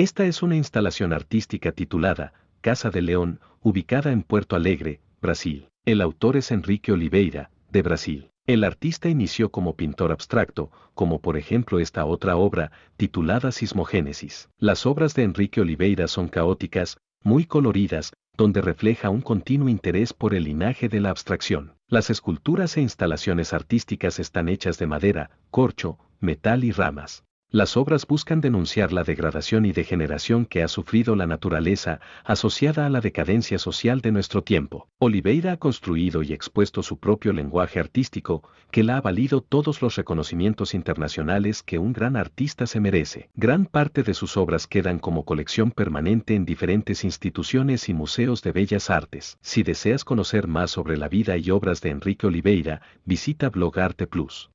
Esta es una instalación artística titulada Casa de León, ubicada en Puerto Alegre, Brasil. El autor es Enrique Oliveira, de Brasil. El artista inició como pintor abstracto, como por ejemplo esta otra obra, titulada Sismogénesis. Las obras de Enrique Oliveira son caóticas, muy coloridas, donde refleja un continuo interés por el linaje de la abstracción. Las esculturas e instalaciones artísticas están hechas de madera, corcho, metal y ramas. Las obras buscan denunciar la degradación y degeneración que ha sufrido la naturaleza asociada a la decadencia social de nuestro tiempo. Oliveira ha construido y expuesto su propio lenguaje artístico, que le ha valido todos los reconocimientos internacionales que un gran artista se merece. Gran parte de sus obras quedan como colección permanente en diferentes instituciones y museos de bellas artes. Si deseas conocer más sobre la vida y obras de Enrique Oliveira, visita Blog Arte Plus.